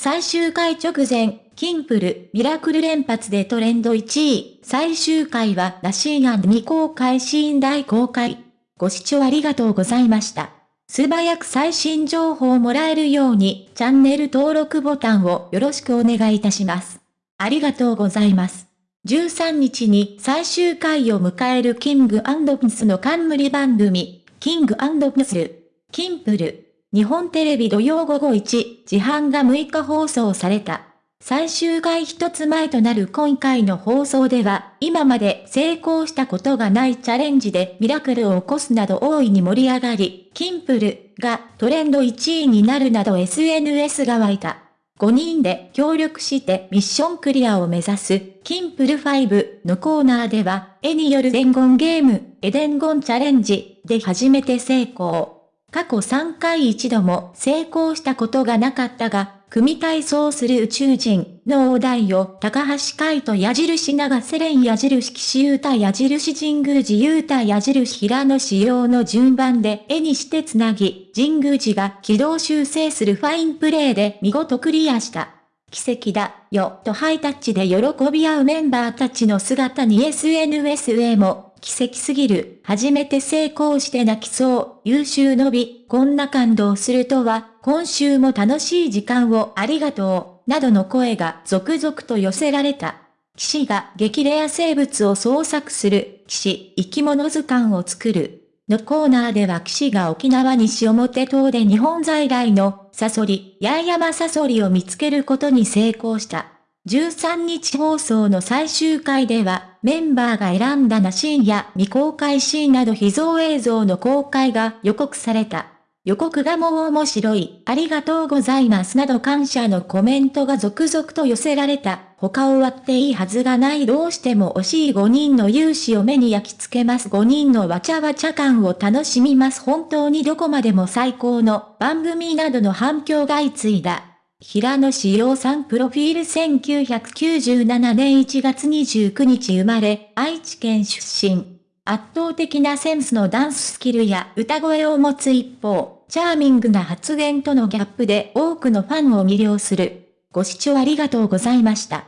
最終回直前、キンプル、ミラクル連発でトレンド1位。最終回はナシーガン未公開シーン大公開。ご視聴ありがとうございました。素早く最新情報をもらえるように、チャンネル登録ボタンをよろしくお願いいたします。ありがとうございます。13日に最終回を迎えるキングプスの冠番組、キングプスル、キンプル。日本テレビ土曜午後1時半が6日放送された。最終回一つ前となる今回の放送では、今まで成功したことがないチャレンジでミラクルを起こすなど大いに盛り上がり、キンプルがトレンド1位になるなど SNS が湧いた。5人で協力してミッションクリアを目指す、キンプル5のコーナーでは、絵による伝言ゲーム、エデンゴンチャレンジで初めて成功。過去3回一度も成功したことがなかったが、組体操する宇宙人のお題を高橋海人矢印長瀬連矢印岸優太矢印神宮寺優太矢印平野仕様の順番で絵にしてつなぎ、神宮寺が軌道修正するファインプレーで見事クリアした。奇跡だよとハイタッチで喜び合うメンバーたちの姿に SNS へも奇跡すぎる、初めて成功して泣きそう、優秀の美、こんな感動するとは、今週も楽しい時間をありがとう、などの声が続々と寄せられた。騎士が激レア生物を捜索する、騎士、生き物図鑑を作る。のコーナーでは騎士が沖縄西表島で日本在来のサソリ、八重山サソリを見つけることに成功した。13日放送の最終回では、メンバーが選んだナシーンや未公開シーンなど秘蔵映像の公開が予告された。予告がもう面白い、ありがとうございますなど感謝のコメントが続々と寄せられた。他を割っていいはずがないどうしても惜しい5人の勇姿を目に焼き付けます5人のわちゃわちゃ感を楽しみます本当にどこまでも最高の番組などの反響が相次いだ。平野志陽さんプロフィール1997年1月29日生まれ、愛知県出身。圧倒的なセンスのダンススキルや歌声を持つ一方、チャーミングな発言とのギャップで多くのファンを魅了する。ご視聴ありがとうございました。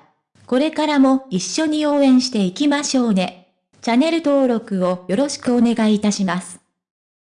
これからも一緒に応援していきましょうね。チャンネル登録をよろしくお願いいたします。